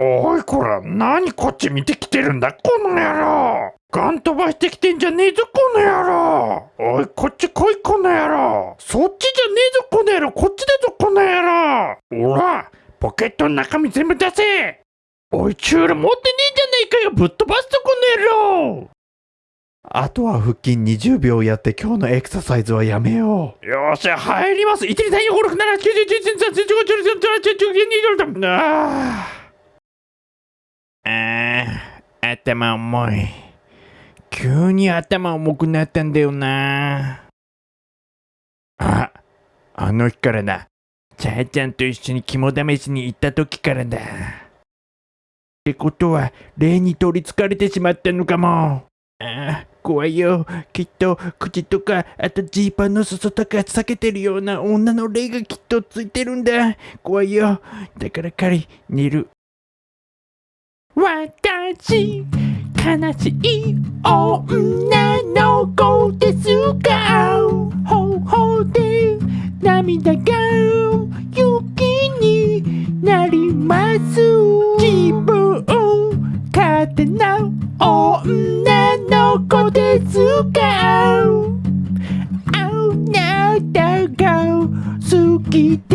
おいこら、何こっち見てきてるんだ、この野郎。ガン飛ばしてきてんじゃねえぞ、この野郎。おい、こっち来い、この野郎。そっちじゃねえぞ、この野郎。こっちだぞ、この野郎。ほら、ポケットの中身全部出せ。おい、チュール持ってねえじゃねえかよ。ぶっ飛ばすぞ、この野郎。あとは腹筋20秒やって今日のエクササイズはやめよう。よっしゃ、入ります。1、2、3、4、5、6、7、8、9、10、11、12、13、14、15、16、17、18、19、20、21、22、23、あーあー、頭重い。急に頭重くなったんだよな。あ、あの日からだ。ちゃーちゃんと一緒に肝試しに行った時からだ。ってことは、霊に取りつかれてしまったのかも。ああ、怖いよ。きっと、口とか、あとジーパンの裾とか避けてるような女の霊がきっとついてるんだ。怖いよ。だから彼、寝る。私、悲しい女の子ですが、ほほで涙が雪になります。自分勝手な女の子ですが、あなたが好きで